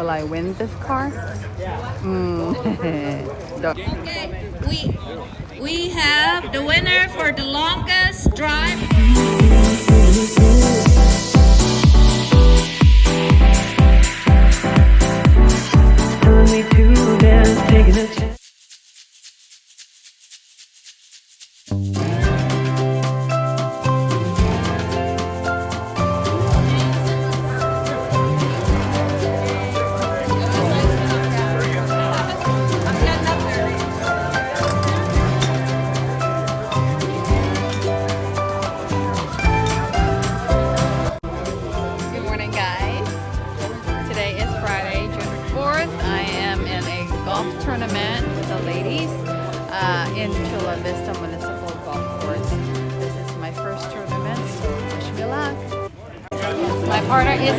Will I win this car? Mm. Okay, we we have the winner for the longest drive. telling me to taking a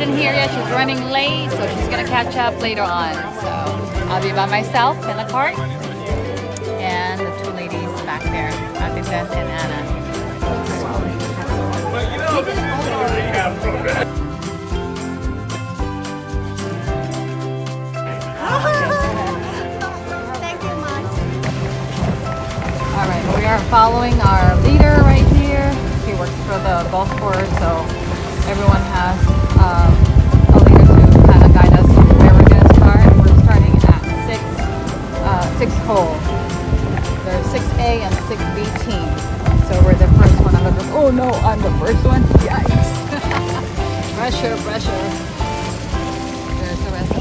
isn't here yet. She's running late, so she's gonna catch up later on. So I'll be by myself in the cart, and the two ladies back there, Ate and Anna. All right, we are following our leader right here. He works for the golf course, so everyone has um, a leader to kind of guide us where we're going to start. We're starting at six, uh, sixth hole. There's 6A and 6B teams. So we're the first one on the group. Oh no, I'm the first one. Yikes. pressure, pressure. There's the rest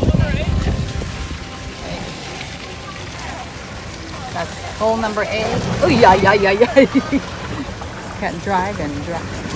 That's hole number eight. Oh yeah, yeah, yeah, yeah. Can't drive and drive.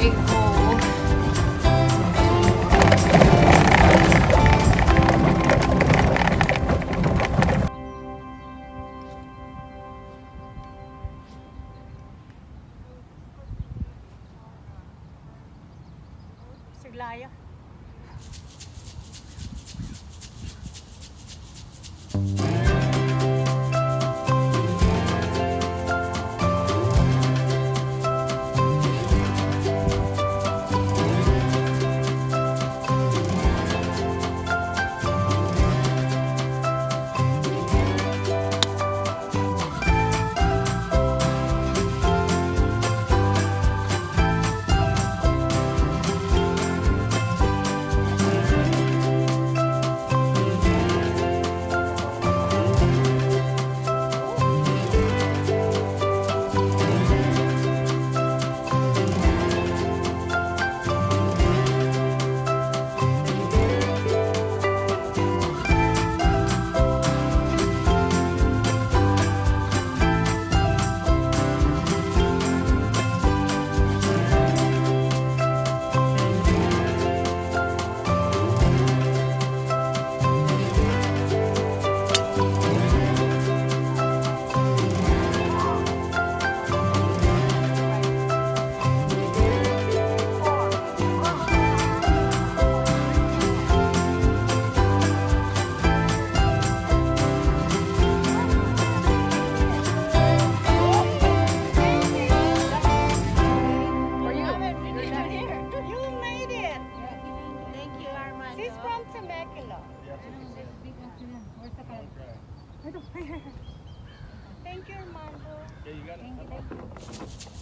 Eight Alright. Okay. Nakuha ko,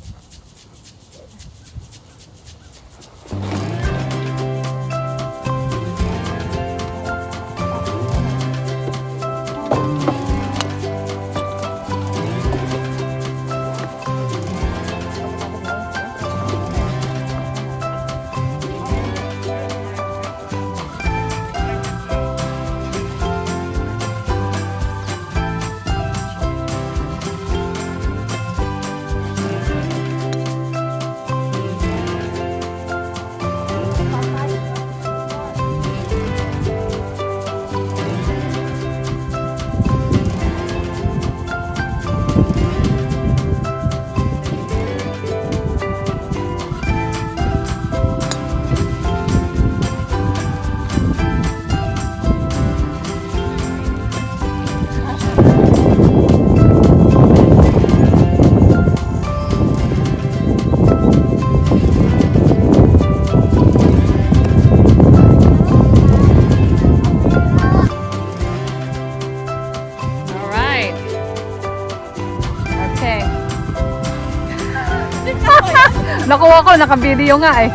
naka-video nga eh.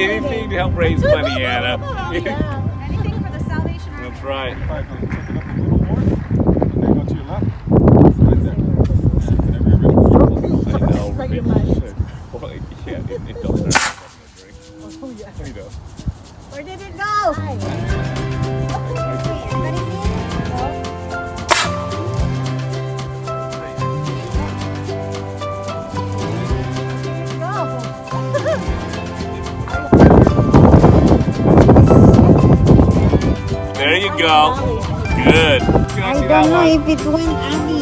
Anything to help raise money, Anna. Anything for the Salvation Army. That's right. Five, no, take it up go. Good. I don't know if it went Abby.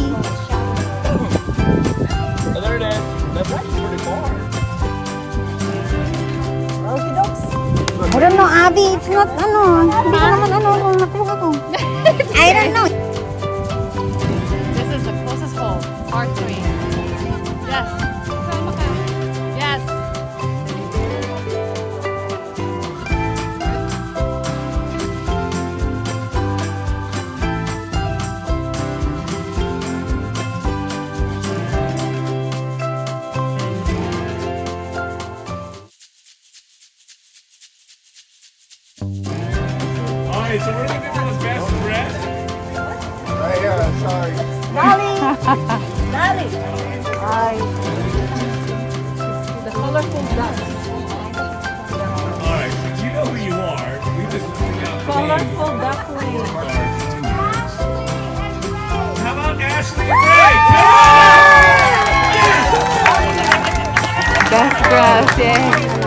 I don't know, Abby. It's not, ano, hindi ko naman. I don't know. This is the closest hole, part 3. So best. Right here, I'm sorry. The colorful dress. All right, so you know who you are. We just out. Colorful duckling. How about Ashley and Ray? Best yay.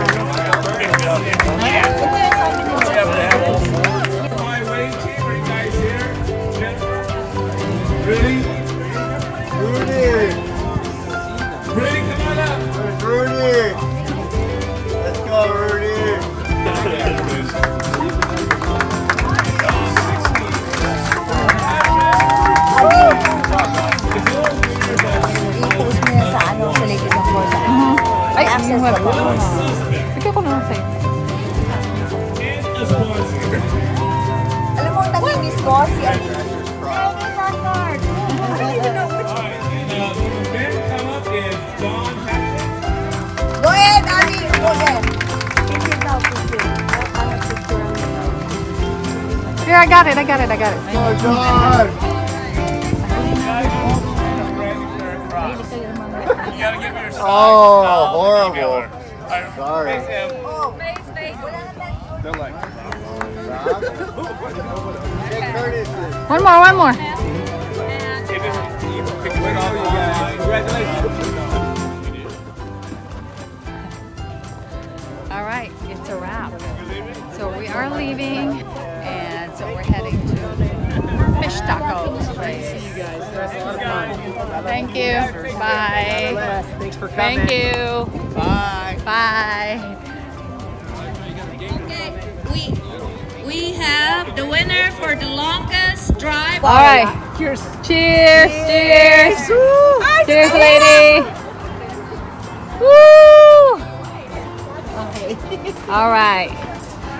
Sa'yo. And a sponsor. Alam mo, ang nag-miss ko, si ano. All right, and the men come up is Don Patrick. Go ahead, Abby. Go ahead. Picture daw, picture. I have it. Here, I got it, I got it, I got it. Oh, God! Sign. Oh, horrible. Sorry. One more, one more. All right, it's a wrap. So we are leaving, and so we're heading to Fish Tacos place. Thank you. Bye. Thanks for coming. Thank you. Bye. Bye. Okay, we we have the winner for the longest drive. All right. Cheers. Cheers. Cheers. Cheers, lady. Woo. All right.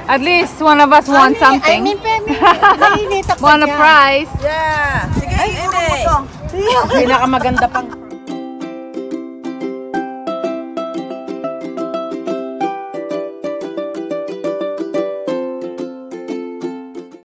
At least one of us won something. I ako Won a prize. Yeah. Sige, Ine. Pinakamaganda pang